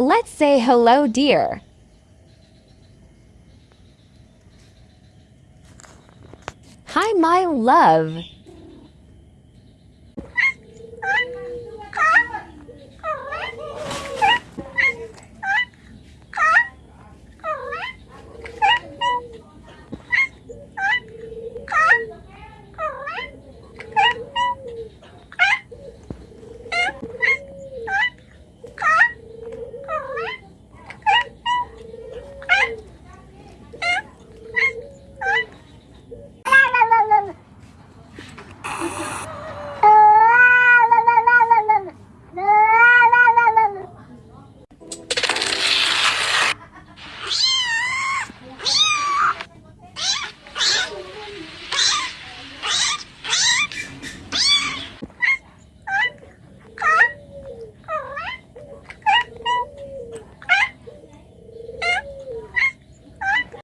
Let's say hello, dear. Hi, my love.